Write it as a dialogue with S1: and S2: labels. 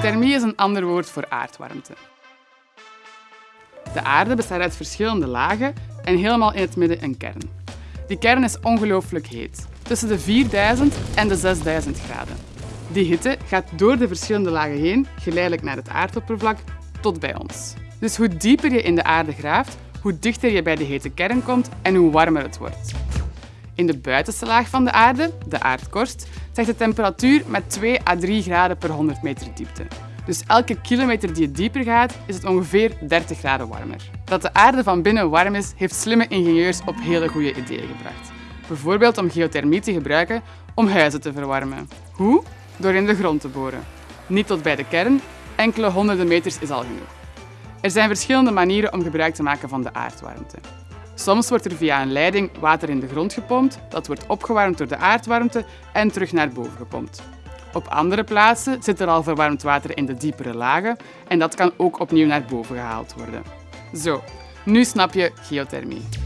S1: Geothermie is een ander woord voor aardwarmte. De aarde bestaat uit verschillende lagen en helemaal in het midden een kern. Die kern is ongelooflijk heet, tussen de 4000 en de 6000 graden. Die hitte gaat door de verschillende lagen heen, geleidelijk naar het aardoppervlak, tot bij ons. Dus hoe dieper je in de aarde graaft, hoe dichter je bij de hete kern komt en hoe warmer het wordt. In de buitenste laag van de aarde, de aardkorst, zegt de temperatuur met 2 à 3 graden per 100 meter diepte. Dus elke kilometer die je dieper gaat, is het ongeveer 30 graden warmer. Dat de aarde van binnen warm is, heeft slimme ingenieurs op hele goede ideeën gebracht. Bijvoorbeeld om geothermie te gebruiken om huizen te verwarmen. Hoe? Door in de grond te boren. Niet tot bij de kern, enkele honderden meters is al genoeg. Er zijn verschillende manieren om gebruik te maken van de aardwarmte. Soms wordt er via een leiding water in de grond gepompt, dat wordt opgewarmd door de aardwarmte en terug naar boven gepompt. Op andere plaatsen zit er al verwarmd water in de diepere lagen en dat kan ook opnieuw naar boven gehaald worden. Zo, nu snap je geothermie.